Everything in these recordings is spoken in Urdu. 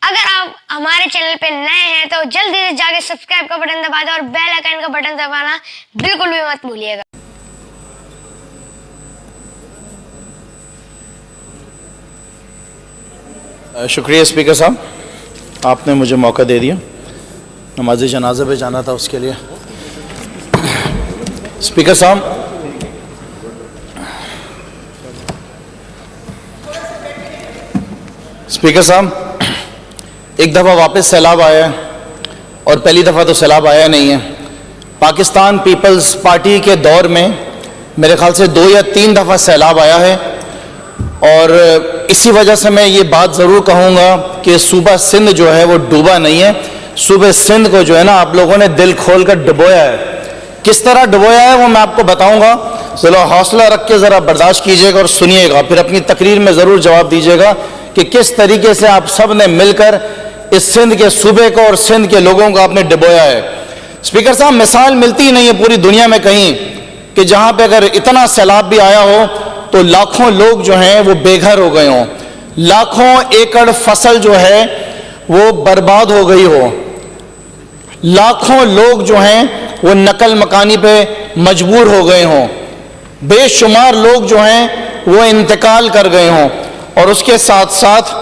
اگر آپ ہمارے چینل پہ نئے ہیں تو جلدی سے جا کے سبسکرائب کا بٹن دبا دیں اور بیل آئکن کا بٹن دبانا بالکل بھی مت بھولیے گا۔ شکریہ اسپیکر صاحب۔ آپ نے مجھے موقع دے دیا۔ نماز جنازہ پہ جانا تھا اس کے لیے۔ اسپیکر صاحب۔ اسپیکر صاحب۔ ایک دفعہ واپس سیلاب آیا ہے اور پہلی دفعہ تو سیلاب آیا نہیں ہے۔ پاکستان پیپلز پارٹی کے دور میں میرے خیال سے دو یا تین دفعہ سیلاب آیا ہے اور اسی وجہ سے میں یہ بات ضرور کہوں گا کہ صوبہ سندھ جو ہے وہ ڈوبا نہیں ہے۔ صوبہ سندھ کو جو ہے نا آپ لوگوں نے دل کھول کر ڈبویا ہے۔ کس طرح ڈبویا ہے وہ میں آپ کو بتاؤں گا۔ چلو حوصلہ رکھ کے ذرا برداشت کیجیے گا اور سنیے گا۔ پھر اپنی تقریر میں ضرور جواب دیجیے گا کہ کس طریقے سے آپ سب نے مل کر اس سندھ کے صوبے کو اور سندھ کے لوگوں کو آپ نے ڈبویا ہے۔ اسپیکر صاحب، مثال ملتی ہی نہیں ہے پوری دنیا میں کہیں کہ جہاں پہ اگر اتنا سیلاب بھی آیا ہو تو لاکھوں لوگ جو ہیں وہ بے گھر ہو گئے ہوں۔ لاکھوں ایکڑ فصل جو ہے وہ برباد ہو گئی ہو۔ لاکھوں لوگ جو ہیں وہ نقل مکانی پہ مجبور ہو گئے ہوں۔ بے شمار لوگ جو ہیں وہ انتقال کر گئے ہوں۔ اور اس کے ساتھ ساتھ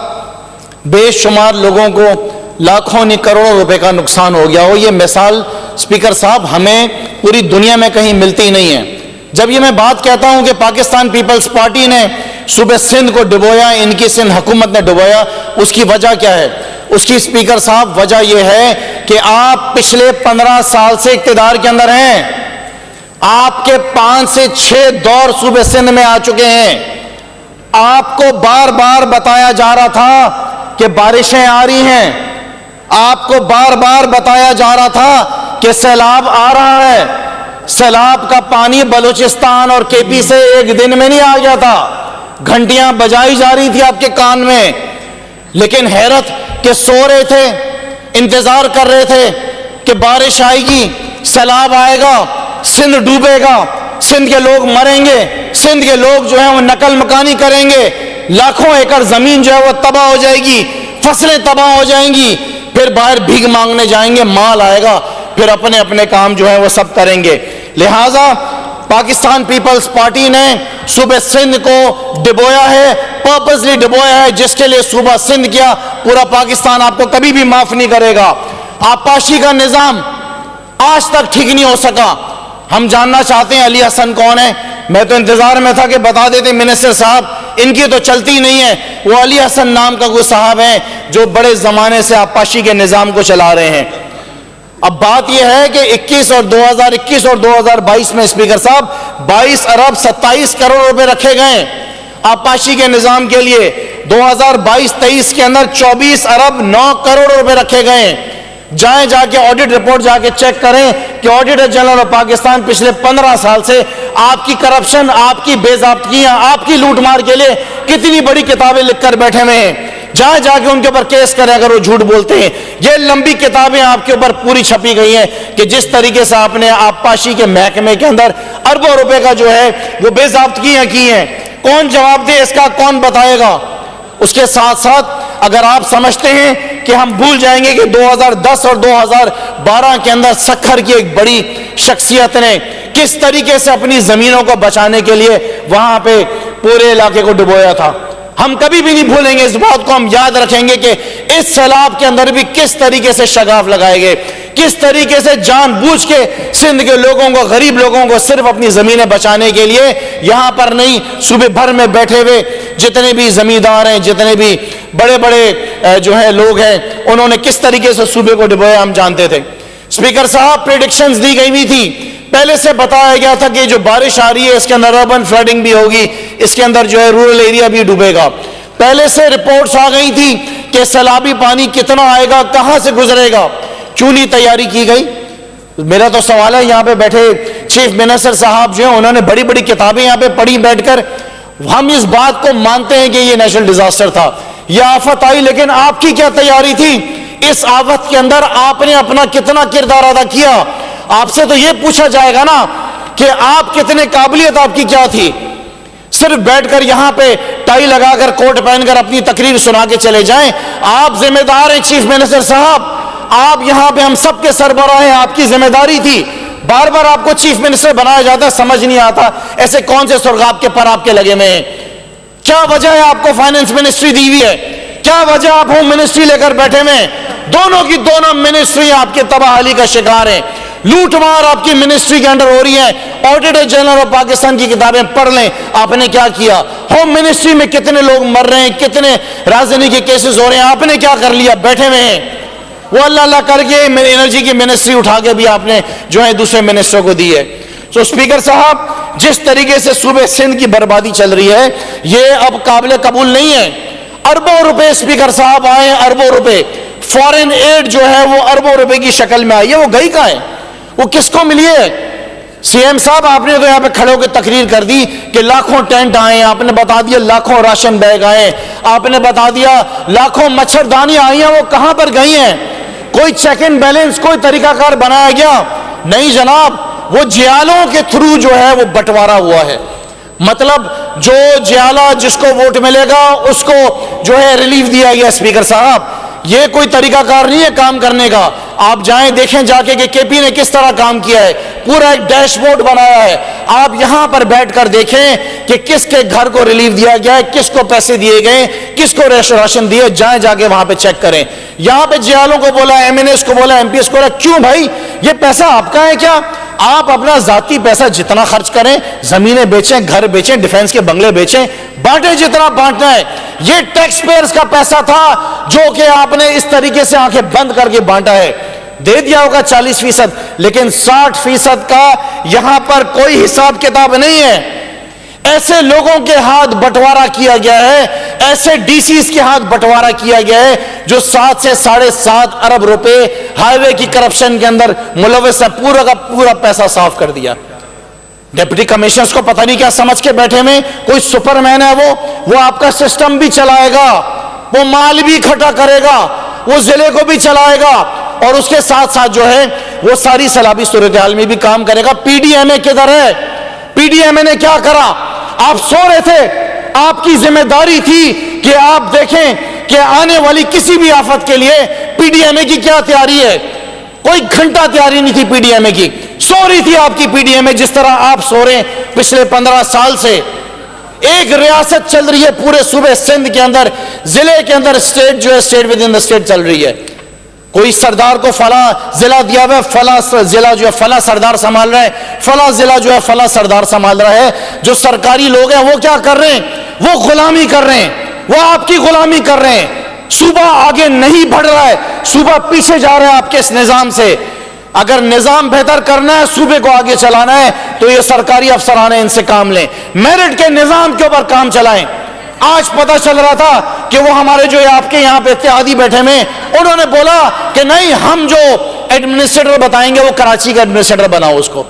بے شمار لوگوں کو لاکھوں نہیں کروڑوں روپے کا نقصان ہو گیا ہو۔ یہ مثال اسپیکر صاحب ہمیں پوری دنیا میں کہیں ملتی نہیں ہے۔ جب یہ میں بات کہتا ہوں کہ پاکستان پیپلز پارٹی نے صوبہ سندھ کو ڈبویا، ان کی سندھ حکومت نے ڈبویا، اس کی وجہ کیا ہے؟ اس کی اسپیکر صاحب وجہ یہ ہے کہ آپ پچھلے پندرہ سال سے اقتدار کے اندر ہیں۔ آپ کے پانچ سے چھ دور صوبہ سندھ میں آ چکے ہیں۔ آپ کو بار بار بتایا جا رہا تھا کہ بارشیں آ رہی ہیں۔ آپ کو بار بار بتایا جا رہا تھا کہ سیلاب آ رہا ہے۔ سیلاب کا پانی بلوچستان اور کے پی سے ایک دن میں نہیں آ گیا تھا۔ گھنٹیاں بجائی جا رہی تھی آپ کے کان میں۔ لیکن حیرت کہ سو رہے تھے، انتظار کر رہے تھے کہ بارش آئے گی، سیلاب آئے گا، سندھ ڈوبے گا۔ سندھ کے لوگ مریں گے، سندھ کے لوگ جو ہیں وہ نقل مکانی کریں گے۔ لاکھوں ایکڑ زمین جو ہے وہ تباہ ہو جائے گی، فصلیں تباہ ہو جائیں گی، پھر باہر بھیگ مانگنے جائیں گے، مال آئے گا، پھر اپنے اپنے کام جو ہے وہ سب کریں گے۔ لہٰذا پاکستان پیپلز پارٹی نے صوبہ سندھ کو ڈبویا ہے پرپسلی ڈبویا ہے، جس کے لیے صوبہ سندھ کیا، پورا پاکستان آپ کو کبھی بھی معاف نہیں کرے گا۔ آپاشی کا نظام آج تک ٹھیک نہیں ہو سکا۔ ہم جاننا چاہتے ہیں علی حسن کون ہے؟ میں تو انتظار میں تھا کہ بتا دیتے منسٹر صاحب، ان کی تو چلتی نہیں ہے۔ وہ علی حسن نام کا کوئی صاحب ہیں جو بڑے زمانے سے آپاشی کے نظام کو چلا رہے ہیں۔ اب بات یہ ہے کہ اکیس اور دو ہزار اکیس اور دو ہزار بائیس میں اسپیکر صاحب بائیس ارب ستائیس کروڑ روپے رکھے گئے آپاشی کے نظام کے لیے۔ دو ہزار بائیس تیئیس کے اندر چوبیس ارب نو کروڑ روپے رکھے گئے جائیں جا کے آڈٹ رپورٹ جا کے چیک کریں کہ آڈیٹر جنرل آف پاکستان پچھلے پندرہ سال سے آپ کی کرپشن آپ کی بے ضابطگیاں آپ کی لوٹ مار کے لیے کتنی بڑی کتابیں لکھ کر بیٹھے ہوئے ہیں۔ جہاں جا کے ان کے اوپر کیس کریں اگر وہ جھوٹ بولتے ہیں۔ یہ لمبی کتابیں آپ کے اوپر پوری چھپی گئی ہیں کہ جس طریقے سے آپ نے آپ پاشی کے محکمے کے اندر اربوں روپے کا جو ہے وہ بے ضابطگیاں کی ہیں۔ کون جواب دے اس کا؟ کون بتائے گا؟ اس کے ساتھ ساتھ اگر آپ سمجھتے ہیں کہ ہم بھول جائیں گے کہ دو ہزار دس اور دو ہزار بارہ کے اندر سکھر کی ایک بڑی شخصیت نے کس طریقے سے اپنی زمینوں کو بچانے کے لیے وہاں پہ پورے علاقے کو ڈبویا تھا۔ ہم کبھی بھی نہیں بھولیں گے اس بات کو، ہم یاد رکھیں گے کہ اس سیلاب کے اندر بھی کس طریقے سے شگاف لگائے گئے، کس طریقے سے جان بوجھ کے سندھ کے لوگوں کو، غریب لوگوں کو صرف اپنی زمینیں بچانے کے لیے یہاں پر نہیں، صبح بھر میں بیٹھے ہوئے جتنے بھی زمیندار ہیں، جتنے بھی بڑے بڑے جو ہیں لوگ ہیں، انہوں نے کس طریقے سے صوبے کو ڈبویا، ہم جانتے تھے۔ اسپیکر صاحب پریڈکشنز دی گئی ہوئی تھی پہلے سے بتایا گیا تھا کہ جو بارش آ رہی ہے، اس کے اندر اربن فلڈنگ بھی ہوگی، اس کے اندر جو ہے رورل ایریا بھی ڈوبے گا۔ پہلے سے رپورٹس آ گئی تھی کہ سیلابی پانی کتنا آئے گا، کہاں سے گزرے گا، کیوں نہیں تیاری کی گئی؟ میرا تو سوال ہے، یہاں پہ بیٹھے چیف منسٹر صاحب جو ہیں، انہوں نے بڑی بڑی کتابیں یہاں پہ پڑھی بیٹھ کر۔ ہم اس بات کو مانتے ہیں کہ یہ نیشنل ڈیزاسٹر تھا۔ یہ آفت آئی، لیکن آپ کی کیا تیاری تھی؟ اس آفت کے اندر آپ نے اپنا کتنا کردار ادا کیا؟ آپ سے تو یہ پوچھا جائے گا نا کہ آپ کتنے قابلیت آپ کی کیا تھی؟ صرف بیٹھ کر یہاں پہ ٹائی لگا کر کوٹ پہن کر اپنی تقریر سنا کے چلے جائیں۔ آپ ذمہ دار ہیں چیف منسٹر صاحب۔ آپ یہاں پہ ہم سب کے سربراہ ہیں، آپ کی ذمہ داری تھی۔ بار بار آپ کو چیف منسٹر بنایا جاتا ہے، سمجھ نہیں آتا۔ ایسے کون سے سرغاب کے پر آپ کے لگے میں ہیں؟ کیا وجہ ہے آپ کو فائننس منسٹری دی ہوئی ہے؟ کیا وجہ آپ ہوم منسٹری لے کر بیٹھے میں دونوں کی دونوں منسٹری آپ کے تباہلی کا شکار ہیں۔ لوٹ مار آپ کی منسٹری کے انڈر ہو رہی ہے۔ آڈیٹر جنرل آف پاکستان کی کتابیں پڑھ لیں۔ آپ نے کیا کیا؟ ہوم منسٹری میں کتنے لوگ مر رہے ہیں؟ کتنے راجدھانی کے کیسز ہو رہے ہیں؟ آپ نے کیا کر لیا؟ بیٹھے ہوئے ہیں۔ وہ اللہ اللہ کر کے انرجی کی منسٹری اٹھا کے بھی آپ نے جو ہے دوسرے منسٹر کو دی ہے۔ تو اسپیکر صاحب، جس طریقے سے صوبے سندھ کی بربادی چل رہی ہے، یہ اب قابل قبول نہیں ہے۔ اربوں روپے اسپیکر صاحب آئے اربوں روپے۔ فورن ایڈ جو ہے وہ اربوں روپے کی شکل میں آئی ہے۔ وہ گئی کہاں ہے؟ وہ کس کو ملی ہے؟ سی ایم صاحب، آپ نے تو یہاں پہ کھڑے ہو کے تقریر کر دی کہ لاکھوں ٹینٹ آئے آپ نے بتا دیا لاکھوں راشن بیگ آئے آپ نے بتا دیا لاکھوں مچھردانی آئی ہیں، وہ کہاں پر گئی ہیں؟ کوئی چیک ان بیلنس کوئی طریقہ کار بنایا گیا؟ نہیں جناب، وہ جیالوں کے تھرو جو ہے وہ بٹوارا ہوا ہے۔ مطلب جو جیالہ جس کو ووٹ ملے گا، اس کو جو ہے ریلیف دیا گیا اسپیکر صاحب۔ یہ کوئی طریقہ کار نہیں ہے کام کرنے کا۔ آپ جائیں، دیکھیں جا کے کہ کے پی نے کس طرح کام کیا ہے۔ پورا ایک ڈیش بورڈ بنایا ہے۔ آپ یہاں پر بیٹھ کر دیکھیں کہ کس کے گھر کو ریلیف دیا گیا ہے، کس کو پیسے دیے گئے کس کو راشن دیے جائیں، جا کے وہاں پہ چیک کریں۔ یہاں پہ جیالوں کو بولا ایم این ایس کو بولا ایم پی ایس کو بولا، کیوں بھائی؟ یہ پیسہ آپ کا ہے کیا؟ آپ اپنا ذاتی پیسہ جتنا خرچ کریں، زمینیں بیچیں، گھر بیچیں ڈیفنس کے بنگلے بیچیں، بانٹیں جتنا بانٹنا ہے۔ یہ ٹیکس پیئرز کا پیسہ تھا جو کہ آپ نے اس طریقے سے آنکھیں بند کر کے بانٹا ہے۔ دے دیا ہوگا چالیس فیصد، لیکن ساٹھ فیصد کا یہاں پر کوئی حساب کتاب نہیں ہے۔ ایسے لوگوں کے ہاتھ بٹوارا کیا گیا ہے، ایسے ڈی سیز کے ہاتھ بٹوارا کیا گیا ہے جو سات سے ساڑھے سات ارب روپے ہائی وے کی کرپشن کے اندر ملوث ہے، پورا کا پورا پیسہ صاف کر دیا۔ ڈیپٹی کمشنرز کو پتہ نہیں کیا سمجھ کے بیٹھے میں کوئی سپر مین ہے وہ؟ وہ آپ کا سسٹم بھی چلائے گا، وہ مال بھی کھٹا کرے گا، وہ ضلع کو بھی چلائے گا۔ اور اس کے ساتھ ساتھ جو ہے، وہ ساری سلابی صورتحال میں بھی کام کرے گا۔ پی ڈی ایم اے کدھر ہے؟ پی ڈی ایم اے نے کیا کرا؟ آپ سو رہے تھے، آپ کی ذمہ داری تھی کہ آپ دیکھیں کہ آنے والی کسی بھی آفت کے لیے پی ڈی ایم اے کی کیا تیاری ہے؟ کوئی گھنٹہ تیاری نہیں تھی پی ڈی ایم اے کی۔ سو رہی تھی آپ کی پی ڈی ایم اے جس طرح آپ سو رہے ہیں پچھلے پندرہ سال سے۔ ایک ریاست چل رہی ہے پورے صوبے سندھ کے اندر، ضلع کے اندر اسٹیٹ جو ہے state within the state چل رہی ہے۔ کوئی سردار کو فلاں ضلع دیا ہوا ہے، فلاں ضلع جو ہے، فلاں سردار سنبھال رہا ہے۔ فلاں ضلع جو ہے، فلاں سردار سنبھال رہا ہے۔ جو سرکاری لوگ ہیں، وہ کیا کر رہے ہیں؟ وہ غلامی کر رہے ہیں۔ وہ آپ کی غلامی کر رہے ہیں۔ صوبہ آگے نہیں بڑھ رہا ہے۔ صوبہ پیچھے جا رہا ہے آپ کے اس نظام سے۔ اگر نظام بہتر کرنا ہے، صوبے کو آگے چلانا ہے، تو یہ سرکاری افسران ان سے کام لیں۔ میرٹ کے نظام کے اوپر کام چلائیں۔ آج پتا چل رہا تھا کہ وہ ہمارے جو آپ کے یہاں پہ اتحادی بیٹھے میں انہوں نے بولا کہ نہیں، ہم جو ایڈمنسٹریٹر بتائیں گے، وہ کراچی کا ایڈمنسٹریٹر بناؤ اس کو۔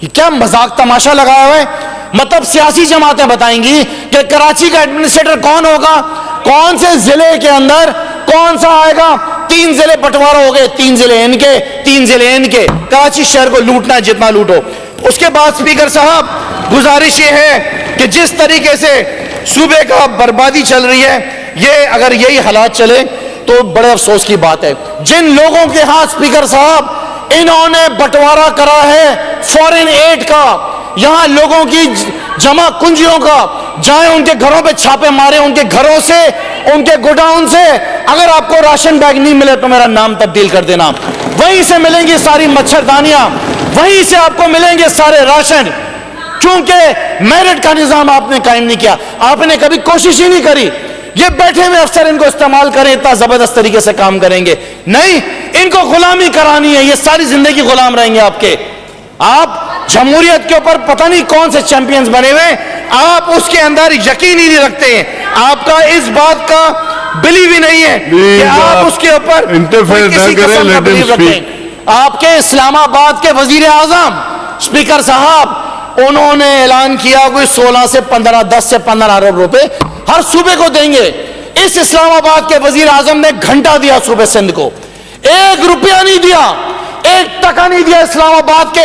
یہ کیا مذاق تماشا لگایا ہوا ہے؟ مطلب سیاسی جماعتیں بتائیں گی کہ کراچی کا ایڈمنسٹریٹر کون ہوگا؟ کون سے ضلع کے اندر کون سا آئے گا؟ تین ضلع بٹوارا ہو گئے، تین ضلع ان کے، تین ضلع ان کے۔ کراچی شہر کو لوٹنا جتنا لوٹو۔ اس کے بعد سپیکر صاحب، گزارش یہ ہے کہ جس طریقے سے صوبے کا بربادی چل رہی ہے۔ یہ اگر یہی حالات چلے تو بڑے افسوس کی بات ہے۔ جن لوگوں کے ہاتھ سپیکر صاحب، انہوں نے بٹوارا کرا ہے فورن ایڈ کا۔ یہاں لوگوں کی جمع کنجیوں کا۔ جائیں ان کے گھروں پہ چھاپے مارے ان کے گھروں سے، ان کے گوڈاؤن سے۔ اگر آپ کو راشن بیگ نہیں ملے تو میرا نام تبدیل کر دینا۔ وہیں سے ملیں گی ساری مچھردانیاں وہیں سے آپ کو ملیں گے سارے راشن۔ کیونکہ میرٹ کا نظام آپ نے قائم نہیں کیا آپ نے کبھی کوشش ہی نہیں کری۔ یہ بیٹھے ہوئے افسر ان کو استعمال کریں اتنا زبردست طریقے سے کام کریں گے۔ نہیں ان کو غلامی کرانی ہے یہ ساری زندگی غلام رہیں گے آپ کے۔ آپ جمہوریت کے اوپر پتہ نہیں کون سے چیمپئنز بنے ہوئے آپ اس کے اندر یقین ہی نہیں رکھتے ہیں۔ آپ کا اس بات کا بلیو ہی نہیں ہے کہ آپ اس کے اوپر کسی قسم کا بلیو آپ کے اسلام آباد کے وزیر اعظم اسپیکر صاحب انہوں نے اعلان کیا کوئی سولہ سے پندرہ، دس سے پندرہ ارب روپے ہر صوبے کو دیں گے۔ اس اسلام آباد کے وزیر اعظم نے گھنٹہ دیا صوبے سندھ کو۔ ایک روپیہ نہیں دیا، ایک ٹکا نہیں دیا اسلام آباد کے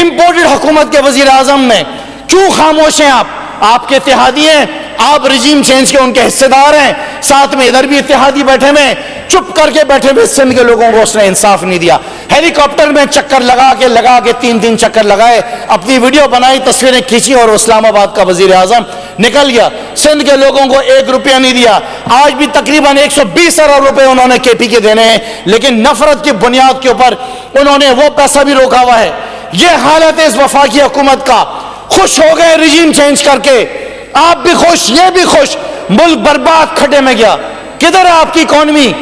امپورٹڈ حکومت کے وزیر اعظم نے۔ کیوں خاموش ہیں آپ؟ آپ کے اتحادی ہیں، آپ رجیم چینج کے ان کے حصے دار ہیں۔ ساتھ میں ادھر بھی اتحادی بیٹھے ہوئے چپ کر کے بیٹھے ہوئے سندھ کے لوگوں کو اس نے انصاف نہیں دیا۔ ہیلی کاپٹر میں چکر لگا کے لگا کے تین تین چکر لگائے۔ اپنی ویڈیو بنائی، تصویریں کھینچی اور اسلام آباد کا وزیر اعظم نکل گیا۔ سندھ کے لوگوں کو ایک روپیہ نہیں دیا۔ آج بھی تقریباً ایک سو بیس ارب روپے انہوں نے کے پی کے دینے ہیں، لیکن نفرت کی بنیاد کے اوپر انہوں نے وہ پیسہ بھی روکا ہوا ہے۔ یہ حالت ہے اس وفاقی حکومت کا۔ خوش ہو گئے رجیم چینج کر کے۔ آپ بھی خوش، یہ بھی خوش۔ ملک برباد کھڈے میں گیا۔ کدھر ہے آپ کی اکانومی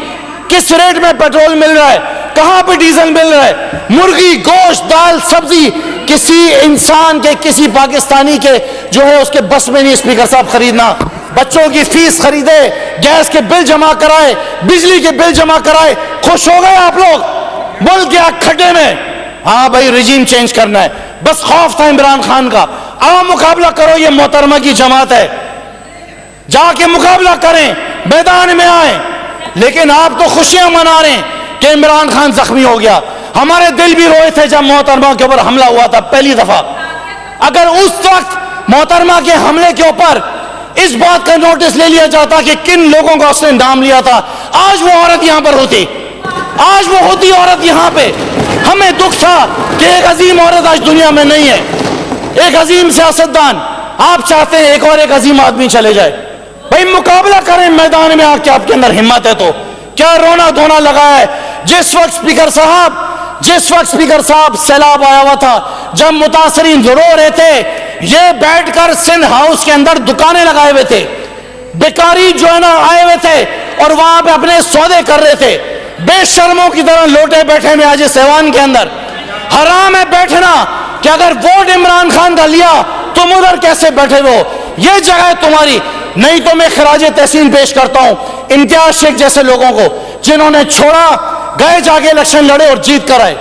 کس ریٹ میں پیٹرول مل رہا ہے؟ کہاں پہ ڈیزل مل رہا ہے؟ مرغی، گوشت، دال، سبزی، کسی انسان کے، کسی پاکستانی کے جو ہے اس کے بس میں نہیں اسپیکر صاحب خریدنا۔ بچوں کی فیس خریدے، گیس کے بل جمع کرائے، بجلی کے بل جمع کرائے، خوش ہو گئے آپ لوگ؟ ملک گیا کھڈے میں۔ ہاں بھائی رجیم چینج کرنا ہے۔ بس خوف تھا عمران خان کا۔ آؤ مقابلہ کرو، یہ محترمہ کی جماعت ہے۔ جا کے مقابلہ کریں، میدان میں آئیں۔ لیکن آپ تو خوشیاں منا رہے ہیں۔ کہ عمران خان زخمی ہو گیا۔ ہمارے دل بھی روئے تھے جب محترمہ کے اوپر حملہ ہوا تھا، پہلی دفعہ۔ اگر اس وقت محترمہ کے حملے کے اوپر اس بات کا نوٹس لے لیا جاتا کہ کن لوگوں کا اس نے نام لیا تھا، آج وہ عورت یہاں پر ہوتی۔ آج وہ ہوتی عورت یہاں پہ۔ ہمیں دکھ تھا کہ ایک عظیم عورت آج دنیا میں نہیں ہے۔ ایک عظیم سیاستدان، آپ چاہتے ہیں ایک اور ایک عظیم آدمی چلے جائے۔ بھائی مقابلہ کریں، میدان میں آ کے آپ کے اندر ہمت ہے تو۔ کیا رونا دھونا لگا ہے؟ جس وقت سپیکر صاحب، جس وقت سپیکر صاحب سیلاب آیا ہوا تھا، جب متاثرین رو رہے تھے، یہ بیٹھ کر سندھ ہاؤس کے اندر دکانیں لگائے ہوئے تھے، بیکاری جو ہے نا آئے ہوئے تھے اور وہاں پہ اپنے سودے کر رہے تھے۔ بے شرموں کی طرح لوٹے بیٹھے میں آج سیوان کے اندر۔ حرام ہے بیٹھنا کہ اگر ووٹ عمران خان کا لیا، تم ادھر کیسے بیٹھے ہو؟ یہ جگہ ہے تمہاری۔ نہیں تو میں خراج تحسین پیش کرتا ہوں، امتیاز شیخ جیسے لوگوں کو، جنہوں نے چھوڑا گئے جا کے الیکشن لڑے اور جیت کر آئے۔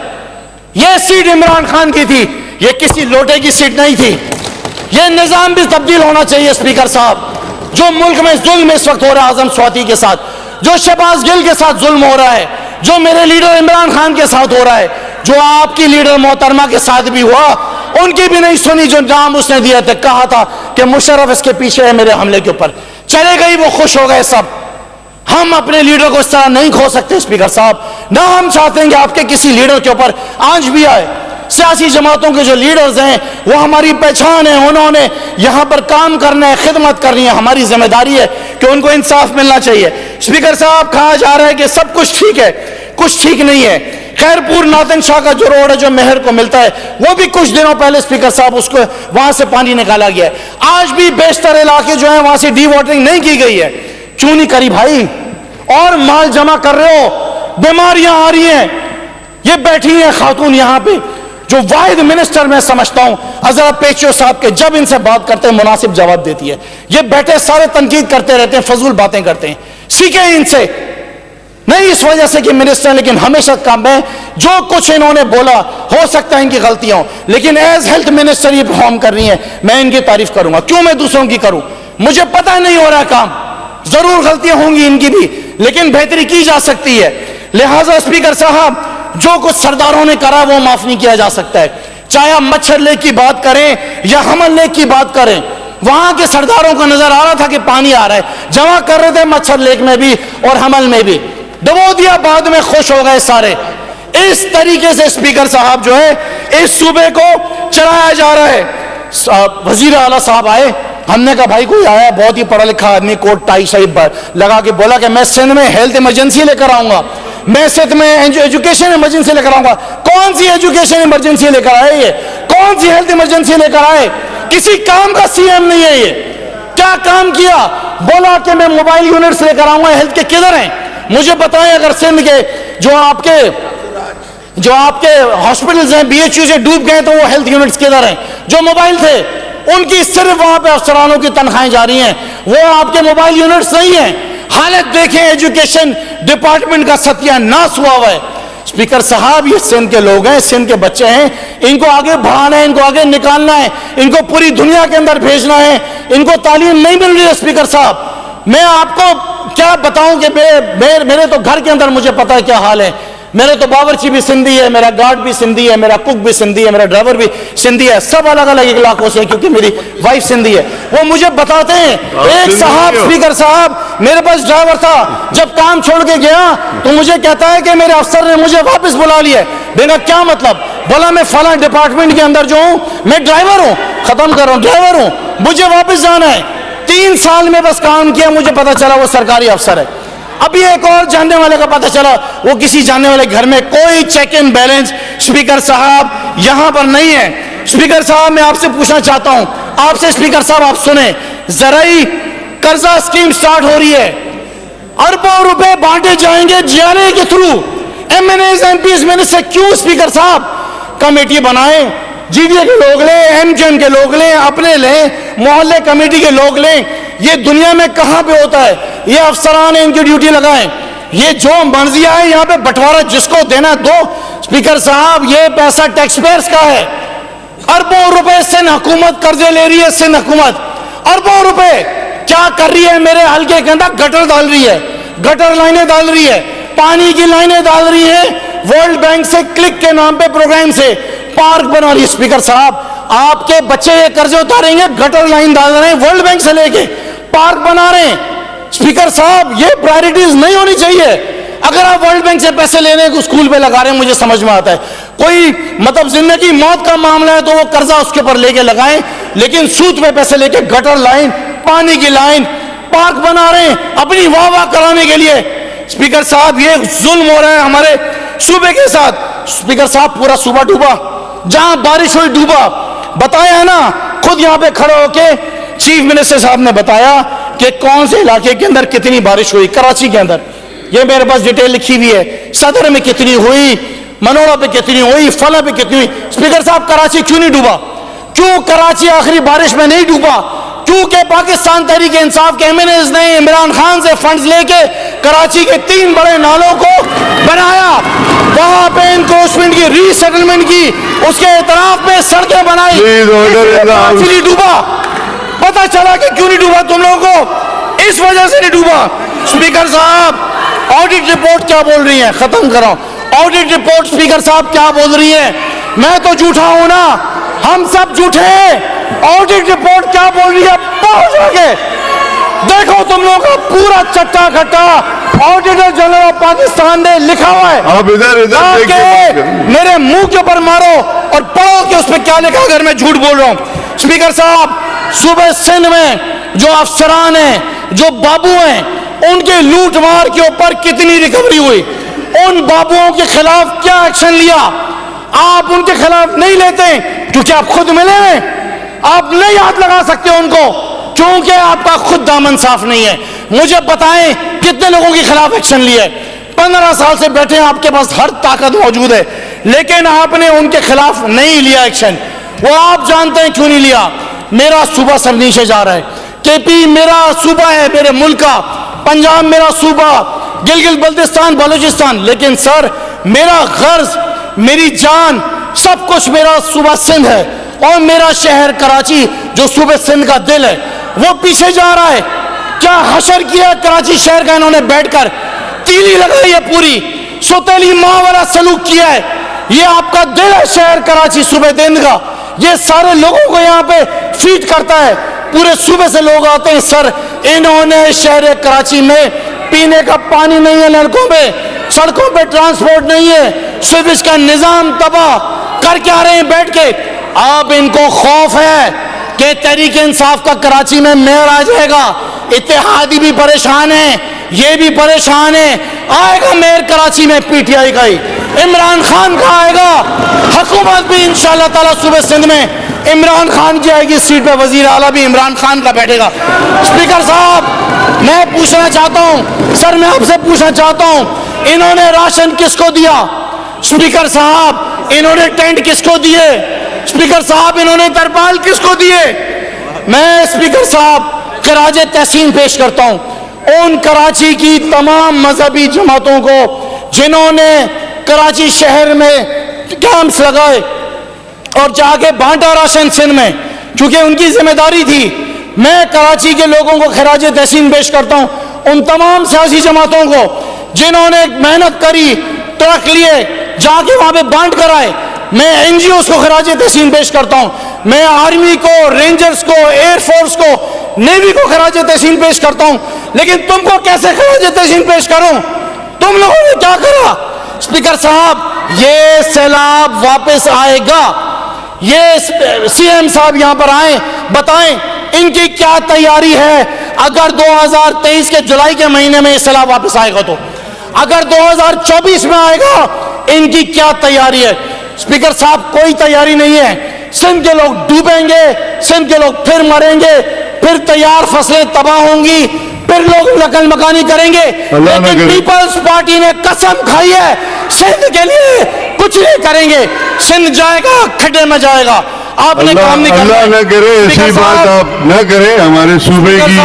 یہ سیٹ عمران خان کی تھی، یہ کسی لوٹے کی سیٹ نہیں تھی۔ یہ نظام بھی تبدیل ہونا چاہیے اسپیکر صاحب۔ جو ملک میں ظلم اس وقت ہو رہا ہے اعظم سواتی کے ساتھ، جو شہباز گل کے ساتھ ظلم ہو رہا ہے، جو میرے لیڈر عمران خان کے ساتھ ہو رہا ہے، جو آپ کی لیڈر محترمہ کے ساتھ بھی ہوا، ان کی بھی نہیں سنی جو نام اس نے دیا تھا، کہا تھا کہ مشرف اس کے پیچھے ہے میرے حملے کے اوپر۔ چلے گئی وہ خوش ہو گئے سب۔ ہم اپنے لیڈر کو اس طرح نہیں کھو سکتے اسپیکر صاحب۔ نہ ہم چاہتے ہیں کہ آپ کے کسی لیڈر کے اوپر آج بھی آئے۔ سیاسی جماعتوں کے جو لیڈرز ہیں، وہ ہماری پہچان ہے انہوں نے یہاں پر کام کرنا ہے، خدمت کرنی ہے۔ ہماری ذمہ داری ہے کہ ان کو انصاف ملنا چاہیے۔ اسپیکر صاحب، کہا جا رہا ہے کہ سب کچھ ٹھیک ہے، کچھ ٹھیک نہیں ہے۔ خیر پور ناتن شاہ کا جو روڈ ہے، جو مہر کو ملتا ہے، وہ بھی کچھ دنوں پہلے اسپیکر صاحب اس کو وہاں سے پانی نکالا گیا ہے۔ آج بھی بیشتر علاقے جو ہیں، وہاں سے ڈی واٹرنگ نہیں کی گئی ہے۔ کیوں نہیں کری بھائی؟ اور مال جمع کر رہے ہو؟ بیماریاں آ رہی ہیں۔ یہ بیٹھی ہیں خاتون یہاں پہ، جو واحد منسٹر میں سمجھتا ہوں۔ حضرت پیچو صاحب کے جب ان سے بات کرتے ہیں، مناسب جواب دیتی ہے۔ یہ بیٹھے سارے تنقید کرتے رہتے ہیں، فضول باتیں کرتے ہیں۔ سیکھیں ان سے۔ نہیں اس وجہ سے کہ منسٹر، لیکن ہمیشہ کام ہے۔ جو کچھ انہوں نے بولا، ہو سکتا ہے ان کی غلطیاں ہوں۔ لیکن ایز ہیلتھ منسٹر یہ پرفارم کر رہی ہیں۔ میں ان کی تعریف کروں گا۔ کیوں میں دوسروں کی کروں؟ مجھے پتہ نہیں ہو رہا کام۔ ضرور غلطیاں ہوں گی ان کی بھی، لیکن بہتری کی جا سکتی ہے۔ لہٰذا اسپیکر صاحب، جو کچھ سرداروں نے کرا، وہ معاف نہیں کیا جا سکتا ہے۔ چاہے آپ مچھر لیک کی بات کریں یا حمل لیک کی بات کریں، وہاں کے سرداروں کو نظر آ رہا تھا کہ پانی آ رہا ہے۔ جمع کر رہے تھے مچھر لیک میں بھی اور حمل میں بھی۔ ڈبو دیا، بعد میں خوش ہو گئے سارے۔ اس طریقے سے اسپیکر صاحب جو ہے، اس صوبے کو چلایا جا رہا ہے۔ وزیر اعلیٰ صاحب آئے۔ ہم نے کہا، بھائی، کوئی آیا بہت ہی پڑھا لکھا آدمی کوٹ ٹائی شاہی لگا کے بولا کہ میں سندھ میں ہیلتھ ایمرجنسی لے کر آؤں گا۔ میں سندھ میں ایجوکیشن ایمرجنسی لے کر آؤں گا۔ کون سی ایجوکیشن ایمرجنسی لے کر آئے یہ؟ کون سی ہیلتھ ایمرجنسی لے کر آئے؟ کسی کام کا سی ایم نہیں ہے یہ۔ کیا کام کیا؟ بولا کہ میں موبائل یونٹس لے کر آؤں گا۔ ہیلتھ کے کدھر ہیں؟ مجھے بتائیں اگر سندھ کے جو آپ کے جو آپ کے ہاسپٹلز ہیں بی ایچ یو سے ڈوب گئے تو وہ ہیلتھ یونٹس کدھر ہیں؟ جو موبائل تھے۔ ان کی صرف وہاں پہ افسرانوں کی تنخواہیں جاری ہیں۔ وہ آپ کے موبائل یونٹس نہیں ہیں۔ حالت دیکھیں، ایجوکیشن ڈپارٹمنٹ کا ستیہ ناس ہوا ہوا ہے۔ اسپیکر صاحب، یہ سندھ کے لوگ ہیں، سندھ کے بچے ہیں۔ ان کو آگے بڑھانا ہے، ان کو آگے نکالنا ہے۔ ان کو پوری دنیا کے اندر بھیجنا ہے۔ ان کو تعلیم نہیں مل رہی ہے اسپیکر صاحب۔ میں آپ کو کیا بتاؤں کہ میرے میرے تو گھر کے اندر مجھے پتا ہے کیا حال ہے۔ میرے تو باورچی بھی سندھی ہے میرا گارڈ بھی سندھی ہے میرا کک بھی سندھی ہے میرا ڈرائیور بھی سندھی ہے سب الگ الگ علاقوں سے کیونکہ میری وائف سندھی ہے۔ وہ مجھے بتاتے ہیں ایک صاحب اسپیکر صاحب میرے پاس ڈرائیور تھا۔ جب کام چھوڑ کے گیا تو مجھے کہتا ہے کہ میرے افسر نے مجھے واپس بلا لیا ہے۔ کیا مطلب؟ بولا میں فلاں ڈپارٹمنٹ کے اندر جو ہوں میں ڈرائیور ہوں ختم کر رہا ہوں ڈرائیور ہوں مجھے واپس جانا ہے۔ تین سال میں بس کام کیا مجھے پتا چلا وہ سرکاری افسر ہے۔ ابھی ایک اور جاننے والے کا پتا چلا، وہ کسی جاننے والے گھر میں کوئی چیک ان بیلنس اسپیکر صاحب یہاں پر نہیں ہے۔ اسپیکر صاحب، میں آپ سے پوچھنا چاہتا ہوں۔ آپ سے اسپیکر صاحب، آپ سنیں۔ زرعی قرضہ اسکیم سٹارٹ ہو رہی ہے۔ اربوں روپے بانٹے جائیں گے جی آر اے کے through. M N As M Ps میں سے کیوں اسپیکر صاحب؟ کمیٹی بنائیں۔ جی ڈی اے کے لوگ لیں، ایم جی ایم کے لوگ لیں، اپنے لیں، محلے کمیٹی کے لوگ لیں۔ یہ دنیا میں کہاں پہ ہوتا ہے؟ یہ افسران ان کی ڈیوٹی لگائیں۔ یہ جو مرضی آئے یہاں پہ بٹوارا جس کو دینا دو۔ اسپیکر صاحب، یہ پیسہ ٹیکس پیئرس کا ہے۔ اربوں روپے سن حکومت قرضے لے رہی ہے سن حکومت۔ اربوں روپے۔ کیا کر رہی ہے؟ میرے حلقے کے اندر گٹر ڈال رہی ہے۔ گٹر لائنیں ڈال رہی ہے۔ پانی کی لائنیں ڈال رہی ہے ورلڈ بینک سے کلک کے نام پہ پروگرام سے پارک بنا رہی ہے اسپیکر صاحب۔ آپ کے بچے یہ قرضے اتاریں گے، گٹر لائن ڈال رہے ہیں ورلڈ بینک سے لے کے۔ پارک بنا رہے ہیں۔ اسپیکر صاحب، یہ پرائرٹیز نہیں ہونی چاہیے۔ اگر آپ ورلڈ بینک سے پیسے لینے کو اسکول پہ لگا رہے ہیں، مجھے سمجھ میں آتا ہے۔ کوئی مطلب زندگی موت کا معاملہ ہے تو وہ قرضہ اس کے اوپر لے کے لگائیں، لیکن سود پہ پیسے لے کے گٹر لائن پانی کی لائن پارک بنا رہے ہیں اپنی واہ واہ کرانے کے لیے۔ اسپیکر صاحب، یہ ظلم ہو رہا ہے ہمارے صوبے کے ساتھ۔ اسپیکر صاحب، پورا صوبہ ڈوبا۔ جہاں بارش ہوئی، ڈوبا۔ بتایا ہے نا، خود یہاں پہ کھڑے ہو کے چیف منسٹر صاحب نے بتایا کہ کون سے علاقے کے اندر کتنی بارش ہوئی؟ کراچی کے اندر۔ یہ میرے پاس ڈیٹیل لکھی ہوئی ہے۔ صدر میں کتنی ہوئی؟ منوڑا پہ کتنی ہوئی؟ فلا پہ کتنی ہوئی؟ اسپیکر صاحب کراچی کیوں نہیں ڈوبا؟ کیوں کراچی آخری بارش میں نہیں ڈوبا؟ کیونکہ پاکستان تحریک انصاف کے ایم این ایز نے عمران خان سے فنڈز لے کے کراچی کے تین بڑے نالوں کو بنایا۔ وہاں پہ انکروچمنٹ کی ری سیٹلمنٹ کی اس کے اعتراف میں سڑکیں بنائی۔ ڈوبا۔ پتا چلا کہ کیوں نہیں ڈوبا تم لوگوں کو؟ اس وجہ سے نہیں ڈوبا۔ اسپیکر صاحب آڈٹ رپورٹ کیا بول رہی ہیں؟ ختم کرو۔ آڈٹ رپورٹ اسپیکر صاحب کیا بول رہی ہیں؟ میں تو جھوٹا ہوں نا؟ ہم سب جھوٹے آڈٹ رپورٹ کیا بول رہی ہے پہنچ آگے دیکھو تم لوگوں کا پورا چٹا کھٹا۔ آڈیٹر جنرل آف پاکستان نے لکھا ہوا ہے۔ آپ ادھر ادھر میرے منہ کے اوپر مارو اور پڑھو کہ اس پہ کیا لکھا اگر میں جھوٹ بول رہا ہوں۔ اسپیکر صاحب صوبے سندھ میں جو افسران ہیں، جو بابو ہیں، ان کے لوٹ مار کے اوپر کتنی ریکوری ہوئی؟ ان بابوؤں کے خلاف کیا ایکشن لیا؟ آپ ان کے خلاف نہیں لیتے کیونکہ آپ خود ملے ہیں۔ آپ نہیں ہاتھ لگا سکتے ان کو کیونکہ آپ کا خود دامن صاف نہیں ہے۔ مجھے بتائیں کتنے لوگوں کے خلاف ایکشن لیا ہے پندرہ سال سے بیٹھے ہیں، آپ کے پاس ہر طاقت موجود ہے، لیکن آپ نے ان کے خلاف نہیں لیا ایکشن وہ آپ جانتے ہیں کیوں نہیں لیا؟ میرا صوبہ سب نیچے جا رہا ہے۔ کے پی میرا صوبہ ہے میرے ملک کا۔ پنجاب میرا صوبہ۔ گلگل بلتستان، بلوچستان۔ لیکن سر، میرا غرض، میری جان، سب کچھ میرا صوبہ سندھ ہے۔ اور میرا شہر کراچی، جو صوبہ سندھ کا دل ہے، وہ پیچھے جا رہا ہے۔ کیا حشر کیا کراچی شہر کا انہوں نے بیٹھ کر؟ تیلی لگائی ہے پوری۔ سوتیلی ماں والا سلوک کیا ہے؟ یہ آپ کا دل ہے شہر کراچی، صوبہ دند کا یہ سارے لوگوں کو یہاں پہ فیٹ کرتا ہے۔ پورے صوبے سے لوگ آتے ہیں، سر، انہوں نے شہر کراچی میں پینے کا پانی نہیں ہے لڑکوں میں، سڑکوں پہ ٹرانسپورٹ نہیں ہے۔ سروس کا نظام تباہ کر کے آ رہے ہیں بیٹھ کے۔ آپ ان کو خوف ہے کہ تحریک انصاف کا کراچی میں میئر آ جائے گا۔ اتحادی بھی پریشان ہے یہ بھی پریشان ہے آئے گا میئر کراچی میں پی ٹی آئی کا ہی۔ عمران خان کا آئے گا؟ حکومت بھی انشاءاللہ تعالی صوبہ سندھ میں عمران خان کی آئے گی سیٹ پہ، وزیر اعلیٰ بھی عمران خان کا بیٹھے گا۔ اسپیکر صاحب، میں پوچھنا چاہتا ہوں، سر میں آپ سے پوچھنا چاہتا ہوں، انہوں نے راشن کس کو دیا؟ اسپیکر صاحب، انہوں نے ٹینٹ کس کو دیے؟ اسپیکر صاحب، انہوں نے ترپال کس کو دیے؟ میں اسپیکر صاحب خراج تحسین پیش کرتا ہوں۔ ان کراچی کی تمام مذہبی جماعتوں کو، جنہوں نے کراچی شہر میں کیمپس لگائے اور جا کے بانٹا راشن سندھ میں، چونکہ ان کی ذمہ داری تھی۔ میں کراچی کے لوگوں کو خراج تحسین پیش کرتا ہوں، ان تمام سیاسی جماعتوں کو، جنہوں نے محنت کری ٹرک لیے جا کے وہاں پہ بانٹ کر آئے میں این جی اوز کو خراج تحسین پیش کرتا ہوں۔ میں آرمی کو، رینجرز کو، ایئر فورس کو، نیوی کو خراج تحسین پیش کرتا ہوں۔ لیکن تم کو کیسے خراج تحسین پیش کروں؟ تم لوگوں نے کیا کرا؟ اسپیکر صاحب، یہ سیلاب واپس آئے گا۔ یہ سی ایم صاحب یہاں پر آئیں بتائیں ان کی کیا تیاری ہے؟ اگر دو ہزار تیئیس کے جولائی کے مہینے میں اصلاح واپس آئے گا تو۔ اگر دو ہزار چوبیس میں آئے گا ان کی کیا تیاری ہے؟ سپیکر صاحب کوئی تیاری نہیں ہے۔ سندھ کے لوگ ڈوبیں گے سندھ کے لوگ پھر مریں گے پھر تیار فصلیں تباہ ہوں گی پھر لوگ نقل مکانی کریں گے۔ لیکن پیپلز پارٹی نے قسم کھائی ہے سندھ کے لیے کچھ نہیں کریں گے۔ سندھ جائے گا کھڑے میں جائے گا۔ آپ نے کام نہیں کرنا۔ اللہ نہ کرے ایسی بات آپ نہ کریں ہمارے صوبے کی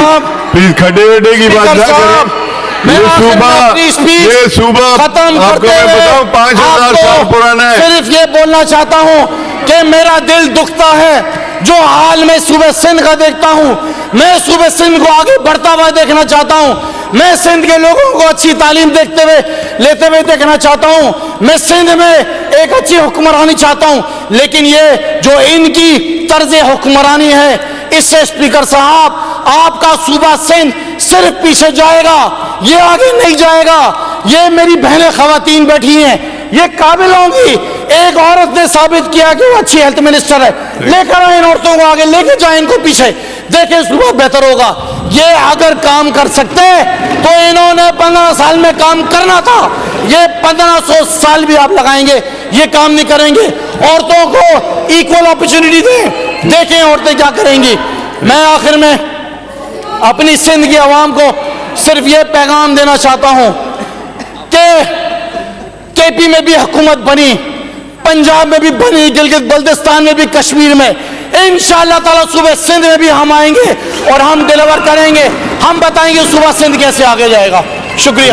پلیز کھڑے وڈے کی بات نہ کریں یہ صوبہ یہ صوبہ آپ کو میں بتاؤں پانچ ہزار سال پرانا ہے۔ صرف یہ بولنا چاہتا ہوں کہ میرا دل دکھتا ہے۔ جو حال میں صوبہ سندھ کا دیکھتا ہوں میں صوبہ سندھ کو آگے بڑھتا ہوا دیکھنا چاہتا ہوں۔ میں سندھ کے لوگوں کو اچھی تعلیم دیکھتے ہوئے لیتے ہوئے دیکھنا چاہتا ہوں۔ میں سندھ میں ایک اچھی حکمرانی چاہتا ہوں۔ لیکن یہ جو ان کی طرز حکمرانی ہے اس سے سپیکر صاحب آپ کا صوبہ سندھ صرف پیچھے جائے گا یہ آگے نہیں جائے گا۔ یہ میری بہنیں خواتین بیٹھی ہیں یہ قابل ہوں گی۔ ایک عورت نے ثابت کیا کہ وہ اچھی ہیلتھ منسٹر ہے۔ جی۔ لے کر آئیں ان عورتوں کو آگے لے کے جائیں ان کو پیچھے۔ دیکھیں صوبہ بہتر ہوگا۔ یہ اگر کام کر سکتے تو انہوں نے پندرہ سال میں کام کرنا تھا۔ یہ پندرہ سو سال بھی آپ لگائیں گے، یہ کام نہیں کریں گے۔ عورتوں کو ایکول اپرچونیٹی دیں۔ دیکھیں عورتیں کیا کریں گی۔ میں آخر میں اپنی سندھ کی عوام کو صرف یہ پیغام دینا چاہتا ہوں کہ کے پی میں بھی حکومت بنی، پنجاب میں بھی بنی، گلگت بلتستان میں بھی، کشمیر میں۔ انشاءاللہ تعالی صبح سندھ میں بھی ہم آئیں گے۔ اور ہم ڈلیور کریں گے۔ ہم بتائیں گے صبح سندھ کیسے آگے جائے گا۔ شکریہ۔